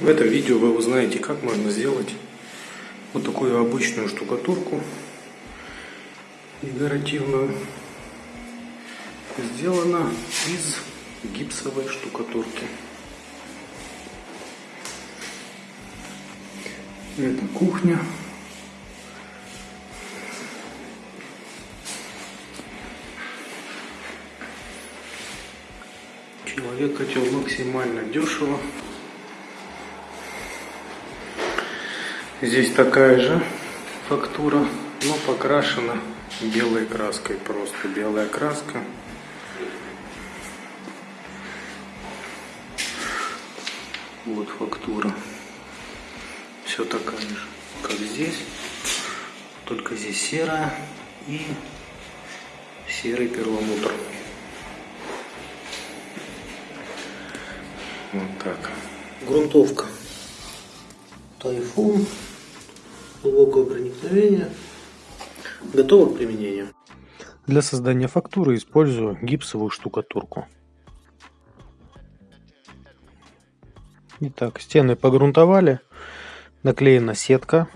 В этом видео вы узнаете, как можно сделать вот такую обычную штукатурку декоративную. Сделана из гипсовой штукатурки. Это кухня. Человек хотел максимально дешево. Здесь такая же фактура, но покрашена белой краской. Просто белая краска. Вот фактура. Все такая же, как здесь. Только здесь серая и серый перламутр. Вот так. Грунтовка. Тайфун глубокого проникновения, готово к применению. Для создания фактуры использую гипсовую штукатурку. Итак, стены погрунтовали, наклеена сетка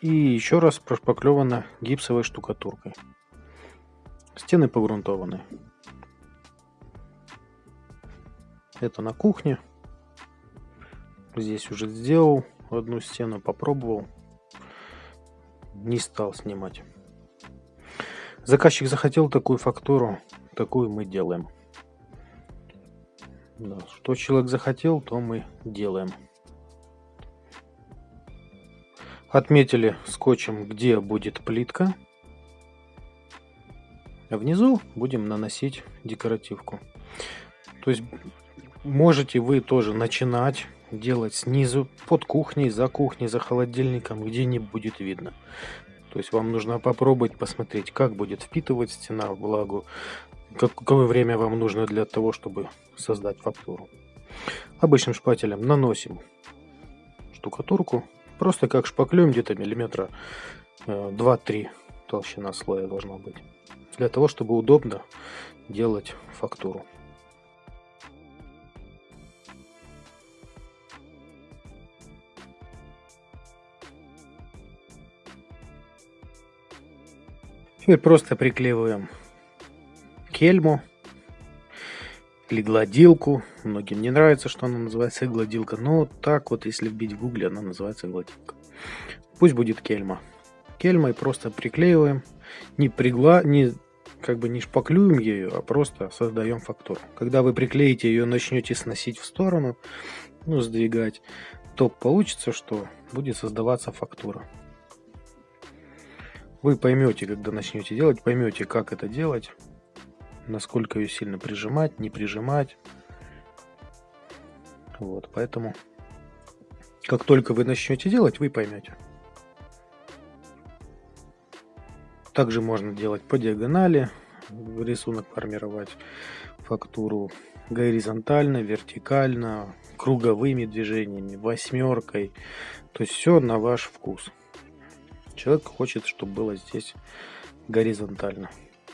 и еще раз прошпаклевана гипсовой штукатуркой. Стены погрунтованы. Это на кухне. Здесь уже сделал одну стену, попробовал не стал снимать. Заказчик захотел такую фактуру, такую мы делаем. Да, что человек захотел, то мы делаем. Отметили скотчем, где будет плитка. А внизу будем наносить декоративку. То есть можете вы тоже начинать делать снизу, под кухней, за кухней, за холодильником, где не будет видно. То есть вам нужно попробовать посмотреть, как будет впитывать стена влагу, какое время вам нужно для того, чтобы создать фактуру. Обычным шпателем наносим штукатурку, просто как шпаклюем где-то миллиметра 2-3 э, толщина слоя должна быть, для того, чтобы удобно делать фактуру. Теперь просто приклеиваем кельму или гладилку. Многим не нравится, что она называется гладилка, но так вот, если вбить в гугле, она называется гладилка. Пусть будет кельма. Кельмой просто приклеиваем, не пригла, не как бы не шпаклюем ее, а просто создаем фактуру. Когда вы приклеите ее, начнете сносить в сторону, ну, сдвигать, то получится, что будет создаваться фактура. Вы поймете, когда начнете делать, поймете, как это делать, насколько ее сильно прижимать, не прижимать. Вот, поэтому, как только вы начнете делать, вы поймете. Также можно делать по диагонали, рисунок формировать, фактуру горизонтально, вертикально, круговыми движениями, восьмеркой. То есть все на ваш вкус. Человек хочет, чтобы было здесь горизонтально.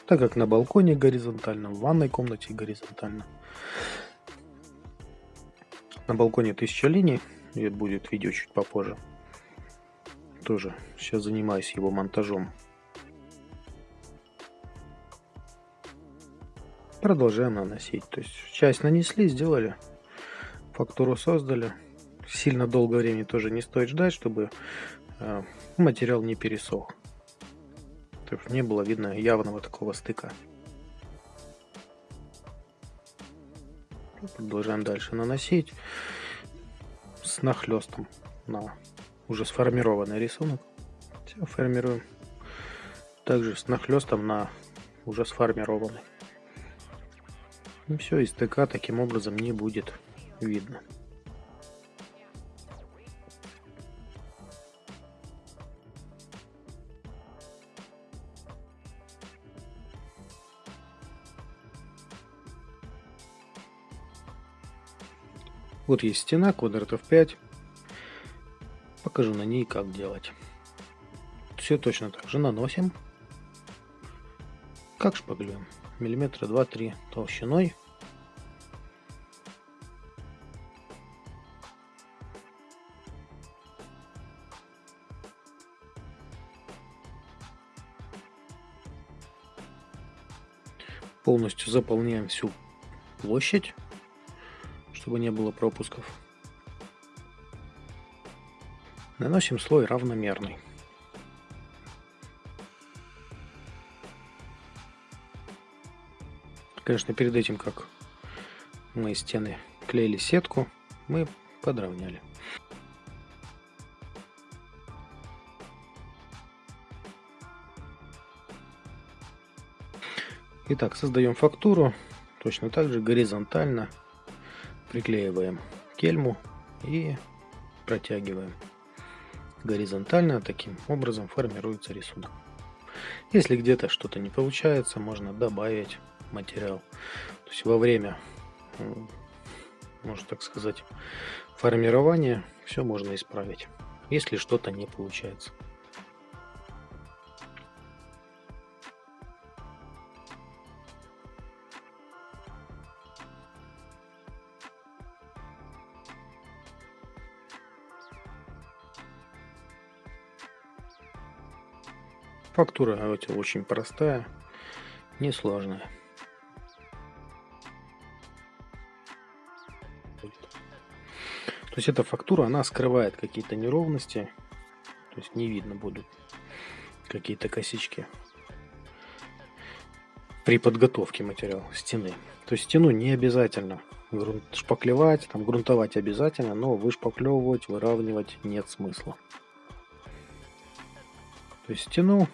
Так как на балконе горизонтально, в ванной комнате горизонтально. На балконе 1000 линий, и будет видео чуть попозже. Тоже сейчас занимаюсь его монтажом. Продолжаем наносить. То есть часть нанесли, сделали, фактуру создали. Сильно долгое времени тоже не стоит ждать, чтобы Э, материал не пересох. То есть не было видно явного такого стыка. Продолжаем дальше наносить с нахлестом на уже сформированный рисунок. Все формируем. Также с нахлестом на уже сформированный. И все, и стыка таким образом не будет видно. Вот есть стена, квадратов 5. Покажу на ней, как делать. Все точно так же наносим. Как шпаглем? Миллиметра 2-3 толщиной. Полностью заполняем всю площадь чтобы не было пропусков. Наносим слой равномерный. Конечно, перед этим, как мы стены клеили сетку, мы подровняли. Итак, создаем фактуру. Точно так же горизонтально приклеиваем кельму и протягиваем. Горизонтально таким образом формируется рисунок. Если где-то что-то не получается, можно добавить материал. То есть во время, можно так сказать, формирования все можно исправить, если что-то не получается. Фактура эти очень простая, несложная. То есть эта фактура, она скрывает какие-то неровности, то есть не видно будут какие-то косички при подготовке материала стены. То есть стену не обязательно грунт, шпаклевать, там грунтовать обязательно, но вышпаклевывать, выравнивать нет смысла. То есть стену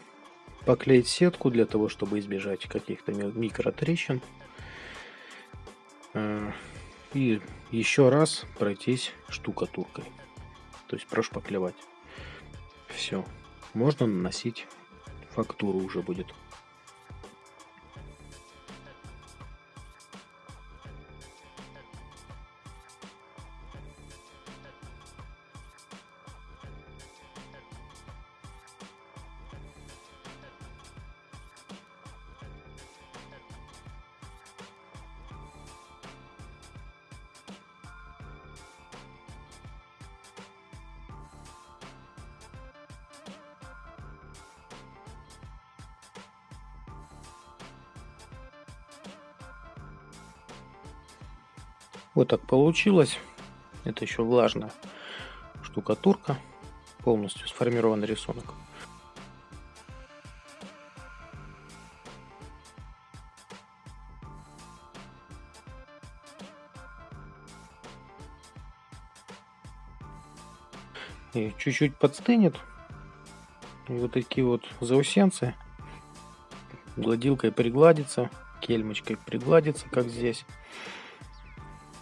поклеить сетку для того, чтобы избежать каких-то микротрещин. Э, и еще раз пройтись штукатуркой. То есть прошпаклевать. Все. Можно наносить фактуру уже будет. Вот так получилось. Это еще влажная штукатурка. Полностью сформированный рисунок. И чуть-чуть подстынет. И вот такие вот заусенцы гладилкой пригладится, кельмочкой пригладится, как здесь.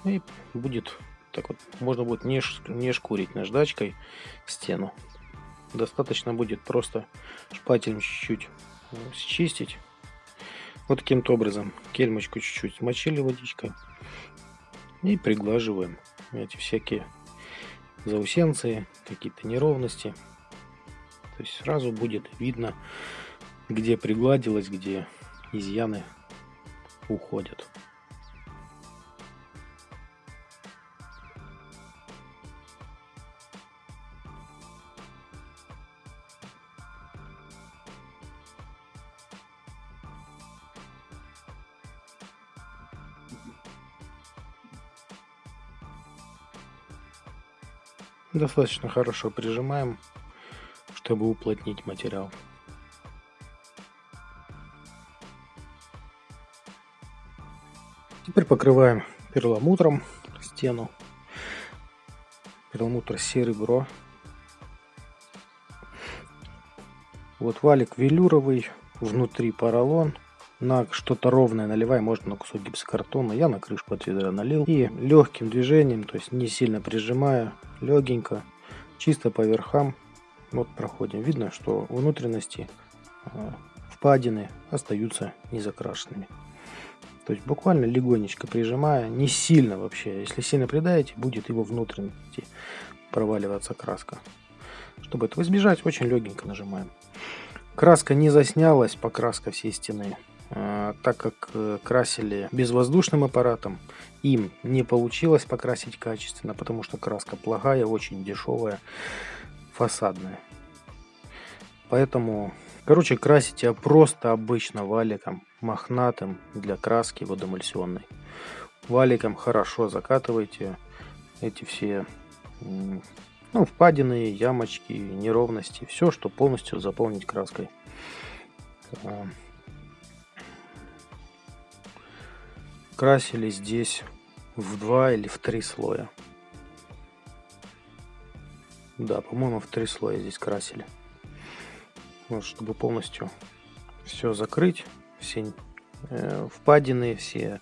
И будет так вот, можно будет не, не шкурить наждачкой стену. Достаточно будет просто шпателем чуть-чуть э, счистить. Вот таким-то образом кельмочку чуть-чуть смочили водичкой. И приглаживаем эти всякие заусенцы, какие-то неровности. То есть сразу будет видно, где пригладилось, где изъяны уходят. Достаточно хорошо прижимаем, чтобы уплотнить материал. Теперь покрываем перламутром стену. Перламутр серебро. Вот валик велюровый, внутри поролон на что-то ровное наливаем, можно на кусок гипсокартона. Я на крышку от ведра налил. И легким движением, то есть не сильно прижимая, легенько, чисто по верхам, вот проходим. Видно, что внутренности а, впадины остаются незакрашенными. То есть буквально легонечко прижимая, не сильно вообще. Если сильно придаете, будет его внутренности проваливаться краска. Чтобы этого избежать, очень легенько нажимаем. Краска не заснялась, покраска всей стены. А, так как э, красили безвоздушным аппаратом, им не получилось покрасить качественно, потому что краска плохая, очень дешевая, фасадная. Поэтому, короче, красите просто обычно валиком, мохнатым для краски водоэмульсионной. Валиком хорошо закатывайте эти все ну, впадины, ямочки, неровности, все, что полностью заполнить краской. Красили здесь в два или в три слоя. Да, по-моему, в три слоя здесь красили. Вот, чтобы полностью все закрыть, все э, впадины, все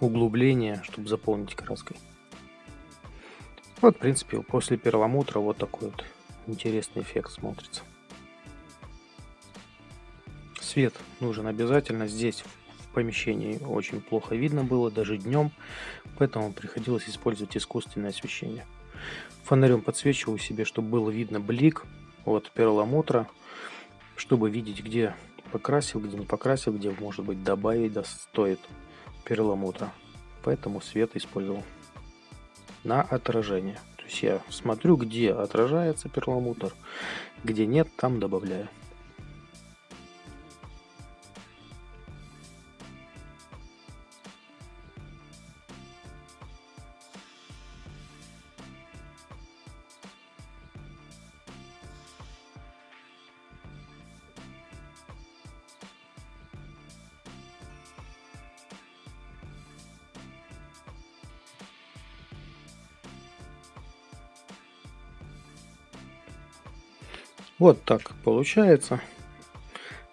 углубления, чтобы заполнить краской. Вот, в принципе, после перламутра вот такой вот интересный эффект смотрится. Свет нужен обязательно. Здесь в помещении очень плохо видно было, даже днем, поэтому приходилось использовать искусственное освещение. Фонарем подсвечиваю себе, чтобы было видно блик от перламутра, чтобы видеть, где покрасил, где не покрасил, где, может быть, добавить да, стоит перламутра. Поэтому свет использовал на отражение. То есть я смотрю, где отражается перламутр, где нет, там добавляю. Вот так получается.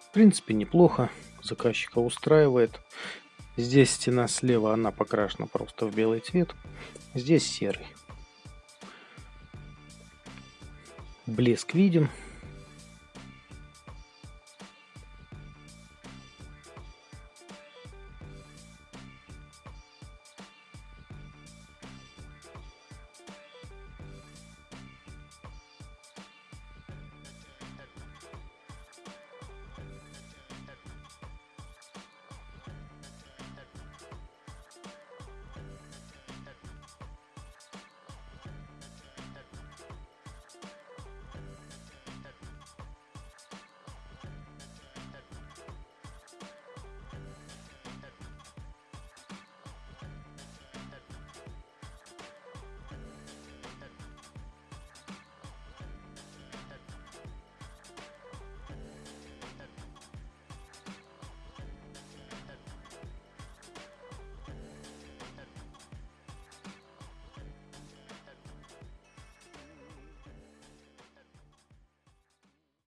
В принципе, неплохо. Заказчика устраивает. Здесь стена слева, она покрашена просто в белый цвет. Здесь серый. Блеск виден.